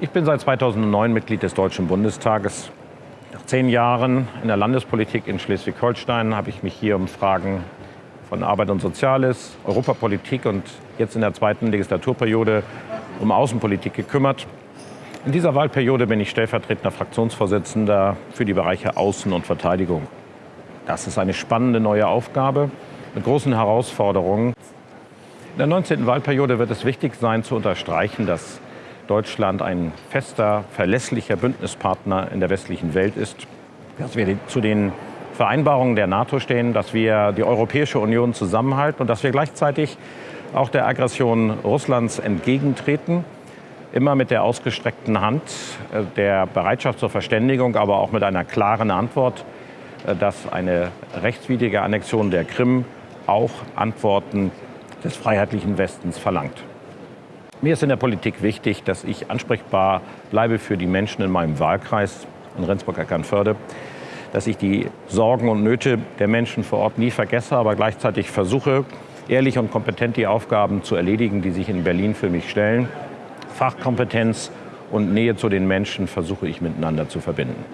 Ich bin seit 2009 Mitglied des Deutschen Bundestages. Nach zehn Jahren in der Landespolitik in Schleswig-Holstein habe ich mich hier um Fragen von Arbeit und Soziales, Europapolitik und jetzt in der zweiten Legislaturperiode um Außenpolitik gekümmert. In dieser Wahlperiode bin ich stellvertretender Fraktionsvorsitzender für die Bereiche Außen- und Verteidigung. Das ist eine spannende neue Aufgabe mit großen Herausforderungen. In der 19. Wahlperiode wird es wichtig sein zu unterstreichen, dass Deutschland ein fester, verlässlicher Bündnispartner in der westlichen Welt ist, dass wir zu den Vereinbarungen der NATO stehen, dass wir die Europäische Union zusammenhalten und dass wir gleichzeitig auch der Aggression Russlands entgegentreten, immer mit der ausgestreckten Hand, äh, der Bereitschaft zur Verständigung, aber auch mit einer klaren Antwort, äh, dass eine rechtswidrige Annexion der Krim auch Antworten des freiheitlichen Westens verlangt. Mir ist in der Politik wichtig, dass ich ansprechbar bleibe für die Menschen in meinem Wahlkreis in Rendsburg-Eckernförde, dass ich die Sorgen und Nöte der Menschen vor Ort nie vergesse, aber gleichzeitig versuche, ehrlich und kompetent die Aufgaben zu erledigen, die sich in Berlin für mich stellen. Fachkompetenz und Nähe zu den Menschen versuche ich miteinander zu verbinden.